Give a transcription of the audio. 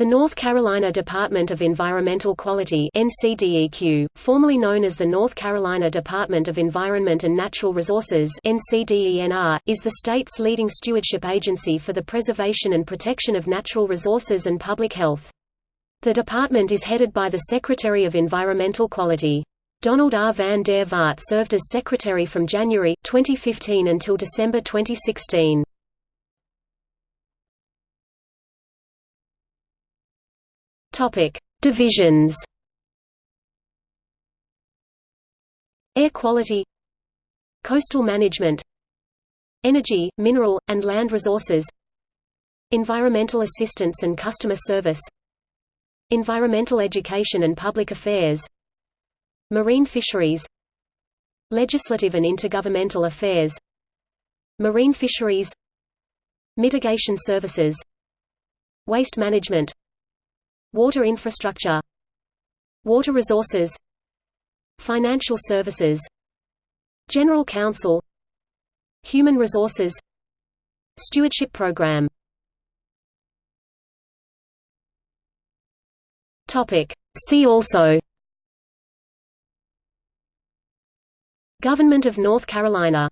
The North Carolina Department of Environmental Quality NCDEQ, formerly known as the North Carolina Department of Environment and Natural Resources NCDENR, is the state's leading stewardship agency for the preservation and protection of natural resources and public health. The department is headed by the Secretary of Environmental Quality. Donald R. van der Vaart served as Secretary from January, 2015 until December 2016. Topic: Divisions. Air quality, coastal management, energy, mineral, and land resources, environmental assistance and customer service, environmental education and public affairs, marine fisheries, legislative and intergovernmental affairs, marine fisheries, mitigation services, waste management, Water infrastructure Water resources Financial services General Counsel Human resources Stewardship program. See also. Government of North Carolina